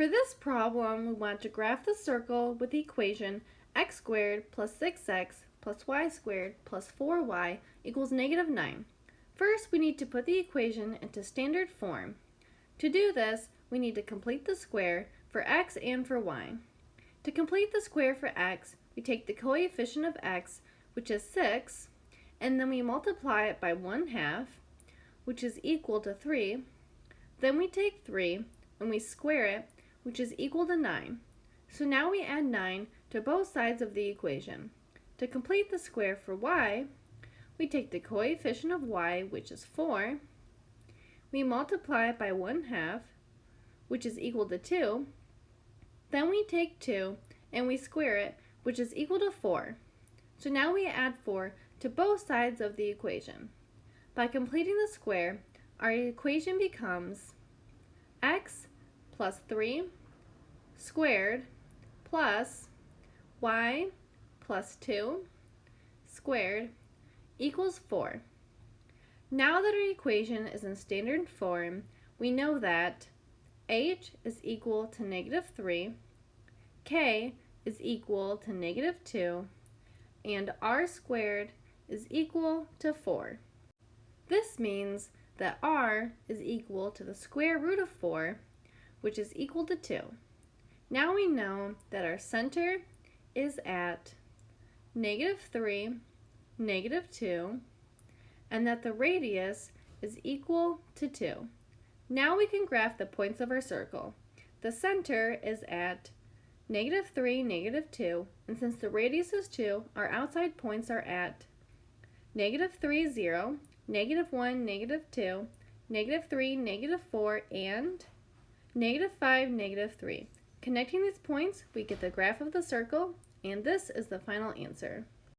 For this problem, we want to graph the circle with the equation x squared plus 6x plus y squared plus 4y equals negative 9. First, we need to put the equation into standard form. To do this, we need to complete the square for x and for y. To complete the square for x, we take the coefficient of x, which is 6, and then we multiply it by 1 half, which is equal to 3. Then we take 3 and we square it, which is equal to 9. So now we add 9 to both sides of the equation. To complete the square for y, we take the coefficient of y, which is 4, we multiply it by 1 half, which is equal to 2, then we take 2 and we square it, which is equal to 4. So now we add 4 to both sides of the equation. By completing the square, our equation becomes x plus 3 squared plus y plus 2 squared equals 4. Now that our equation is in standard form, we know that h is equal to negative 3, k is equal to negative 2, and r squared is equal to 4. This means that r is equal to the square root of 4, which is equal to 2. Now we know that our center is at negative 3, negative 2, and that the radius is equal to 2. Now we can graph the points of our circle. The center is at negative 3, negative 2, and since the radius is 2, our outside points are at negative 3, 0, negative 1, negative 2, negative 3, negative 4, and negative 5, negative 3. Connecting these points, we get the graph of the circle, and this is the final answer.